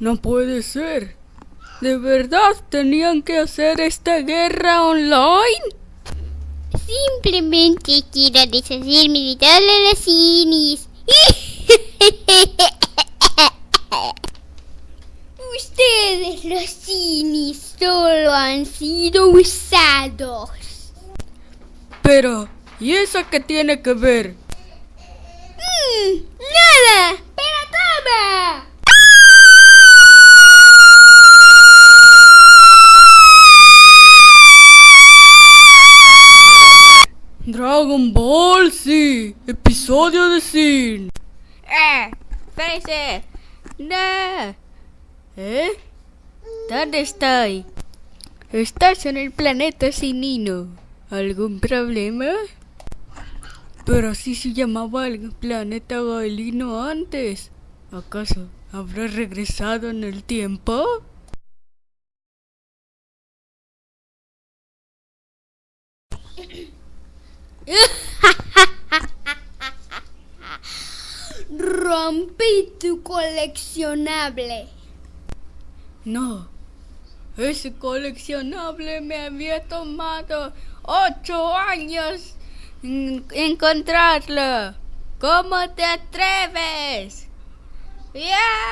No puede ser. ¿De verdad tenían que hacer esta guerra online? Simplemente quiero deshacerme de todas las cinis. Ustedes los cinis solo han sido usados. Pero, ¿y eso qué tiene que ver? Dragon Ball Z, episodio de Sin. ¡Eh! ¡Freezer! ¡No! ¿Eh? ¿Dónde estoy? Estás en el planeta Sinino. ¿Algún problema? Pero así se llamaba el planeta Gaelino antes. ¿Acaso habrá regresado en el tiempo? Rompí tu coleccionable. No. Ese coleccionable me había tomado ocho años en- encontrarlo. ¿Cómo te atreves? ¡Ya!